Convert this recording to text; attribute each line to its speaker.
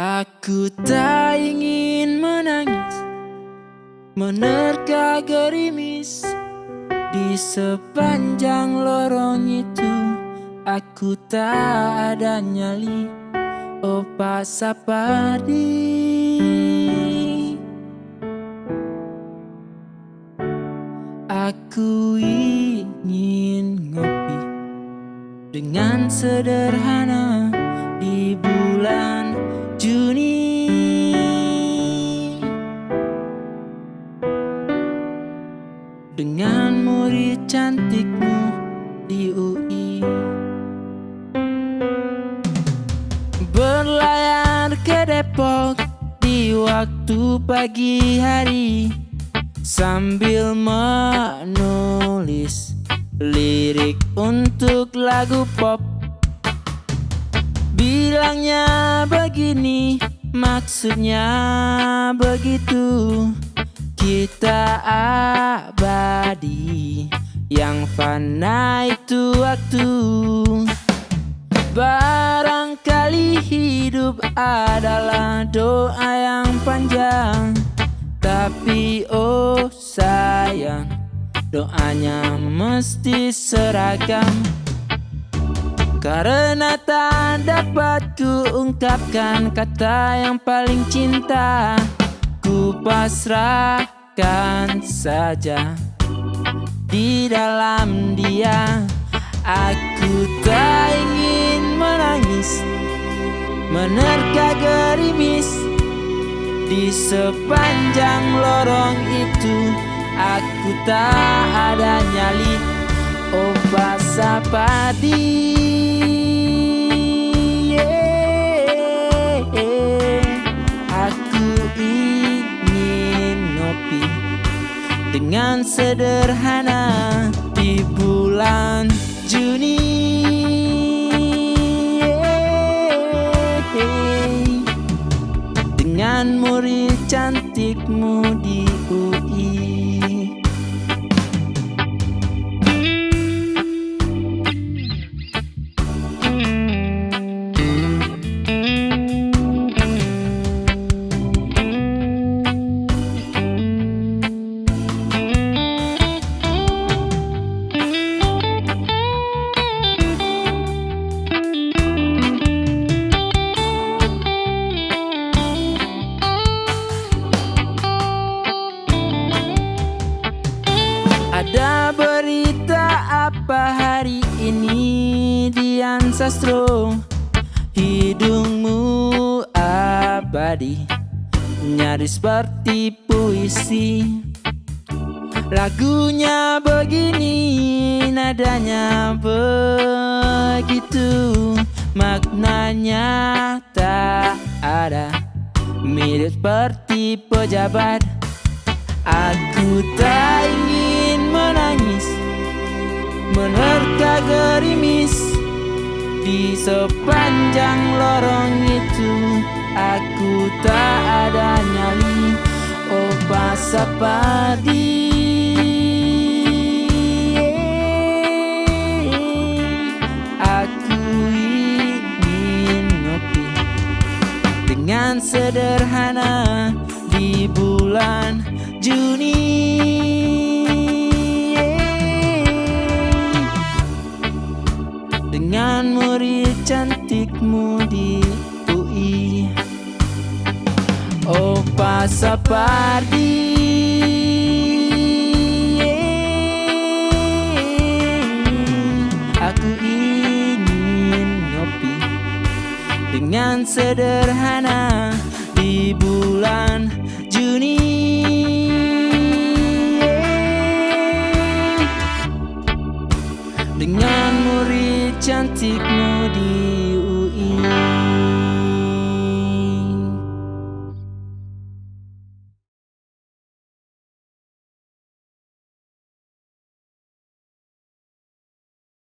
Speaker 1: Aku tak ingin menangis Menerka gerimis Di sepanjang lorong itu. Aku tak ada nyali Oh pasapadi Aku ingin ngopi Dengan sederhana di bulan Dengan murid cantikmu di UI Berlayar ke Depok di waktu pagi hari Sambil menulis lirik untuk lagu pop. Bilangnya begini, maksudnya begitu Kita abadi, yang fana itu waktu. Barangkali hidup adalah doa yang panjang. Tapi oh sayang, doanya mesti seragam. Karena tak dapat ku ungkapkan kata yang paling cinta Ku pasrahkan saja di dalam dia Aku tak ingin menangis Menerka gerimis. Di sepanjang lorong itu Aku tak ada nyali. Oh basah padi dengan sederhana di bulan Juni. Dengan murid cantikmu di Dian Sastro Hidungmu abadi Nyaris seperti puisi. Lagunya begini Nadanya begitu Maknanya tak ada Mirip seperti pejabat. Aku tak ingin menangis Menerka gerimis Di sepanjang lorong itu Aku tak ada nyali. Oh pasapadi Aku ingin ngopi Dengan sederhana di bulan Juni Bukan murid cantikmu di UI Oh Pasapardi Aku ingin ngopi Dengan sederhana Di bulan Juni. Dengan cantikmu di